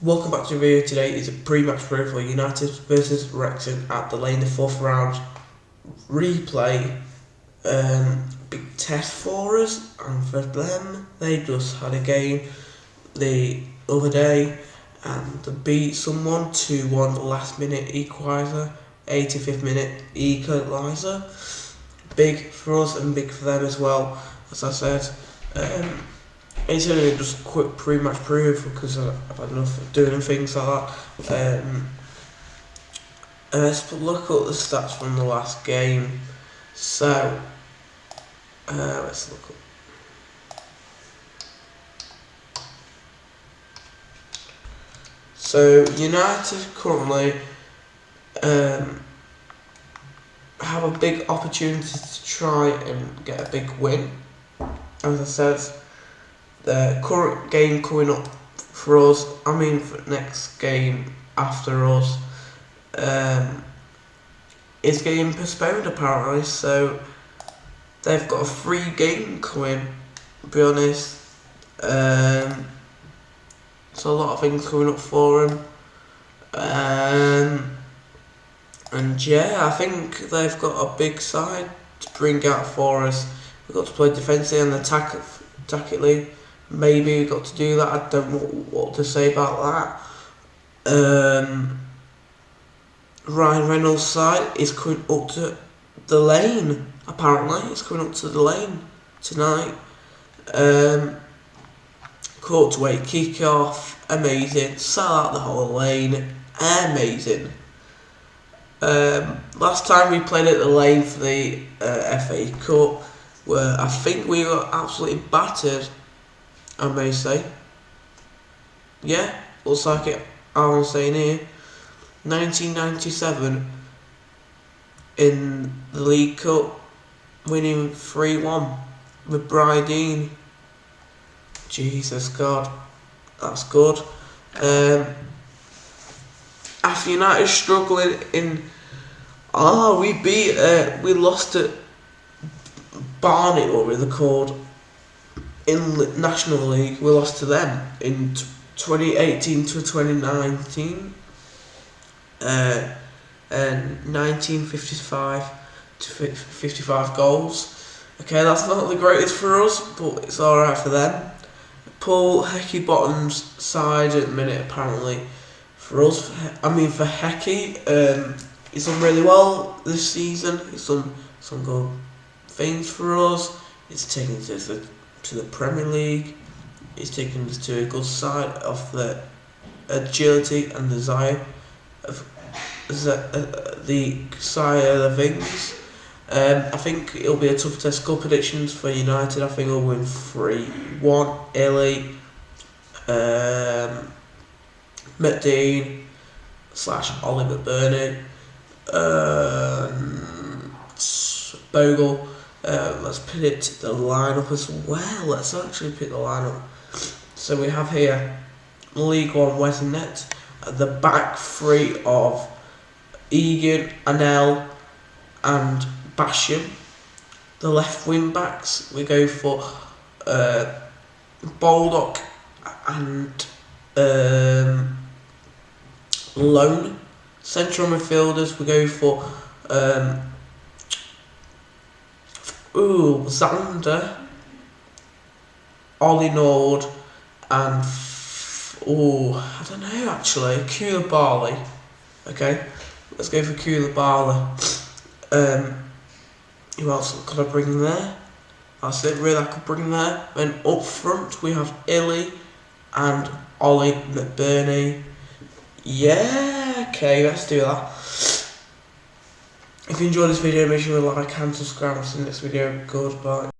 Welcome back to the video today. Is a pre-match preview for United versus Wrexham at the lane the fourth round. Replay um, big test for us and for them they just had a game the other day and they beat someone 2-1 last minute equaliser. 85th minute equaliser. Big for us and big for them as well. As I said um, it's only just quick pre-match proof because I've had enough of doing things like that. Um, and let's look at the stats from the last game. So, uh, let's look up. So, United currently um, have a big opportunity to try and get a big win. As I said, the current game coming up for us, I mean for next game after us, um, is getting postponed apparently, so they've got a free game coming, to be honest. Um, so a lot of things coming up for them. Um, and yeah, I think they've got a big side to bring out for us. We've got to play defensively and attack tactically maybe we got to do that. I don't know what to say about that. Um, Ryan Reynolds' side is coming up to the lane. Apparently, it's coming up to the lane tonight. Um, Courtway kick off, amazing. Sell out the whole lane, amazing. Um, last time we played at the lane for the uh, FA Cup, where I think we were absolutely battered I may say. Yeah, looks like it. I'm saying here. 1997 in the League Cup, winning 3-1 with Brydean. Jesus God, that's good. Um, after United struggling in, oh, we beat, uh, we lost at Barnet, what were they called? In National League, we lost to them in 2018 to 2019. Uh, and 1955 to 55 goals. Okay, that's not the greatest for us, but it's alright for them. Paul Heckingbottom's side at the minute, apparently. For us, I mean, for Hecky, um, he's done really well this season. He's done some good things for us. He's taken to the to the Premier League. He's taken us to a good side of the agility and desire of the, uh, the side of the things. Um, I think it'll be a tough test. Goal predictions for United. I think we'll win 3 1. Illy, um, McDean slash Oliver McBurnie, um, Bogle. Uh, let's put it the lineup as well. Let's actually pick the lineup. So we have here League One Western Net, the back three of Egan, Anel, and Basham. The left wing backs we go for uh, Baldock and um, Lone. Central midfielders we go for um, Ooh, Zander, Ollie Nord, and oh, I don't know actually, Coulibaly. Okay, let's go for Coulibaly. Um, who else could I bring there? That's it, really, I could bring there. Then up front we have Illy and Ollie McBurnie. Yeah, okay, let's do that. If you enjoyed this video, make sure you like and subscribe. See you next video. Goodbye.